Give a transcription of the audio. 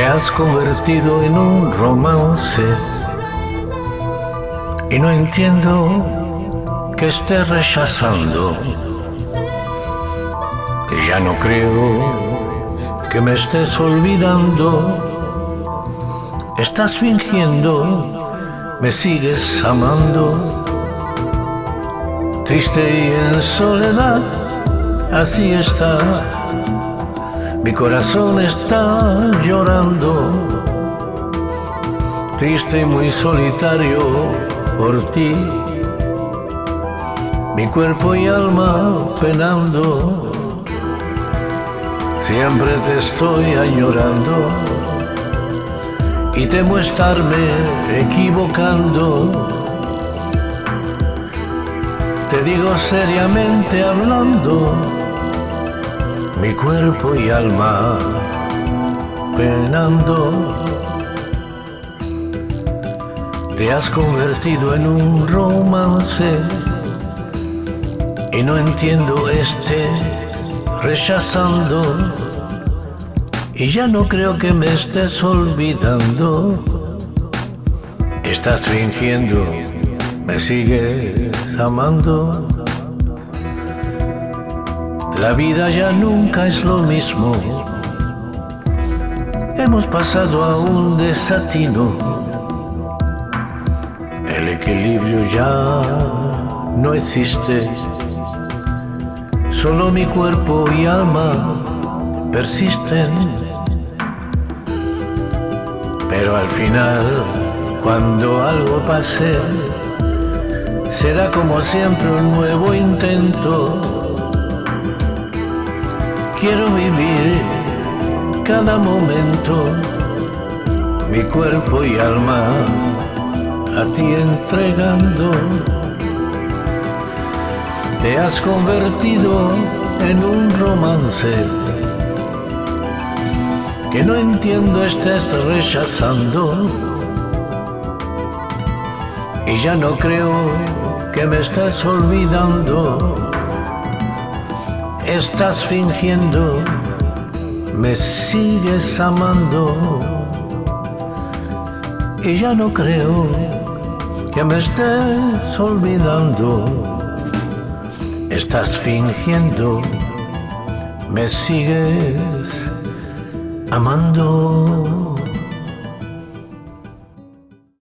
has convertido en un romance y no entiendo que estés rechazando. Y ya no creo que me estés olvidando. Estás fingiendo, me sigues amando. Triste y en soledad, así está mi corazón está llorando, triste y muy solitario por ti. Mi cuerpo y alma penando, siempre te estoy añorando y temo estarme equivocando. Te digo seriamente hablando mi cuerpo y alma penando. Te has convertido en un romance y no entiendo este rechazando y ya no creo que me estés olvidando. Estás fingiendo, me sigues amando. La vida ya nunca es lo mismo. Hemos pasado a un desatino. El equilibrio ya no existe. Solo mi cuerpo y alma persisten. Pero al final, cuando algo pase, será como siempre un nuevo intento Quiero vivir cada momento, mi cuerpo y alma a ti entregando. Te has convertido en un romance que no entiendo estés rechazando. Y ya no creo que me estés olvidando estás fingiendo, me sigues amando y ya no creo que me estés olvidando. Estás fingiendo, me sigues amando.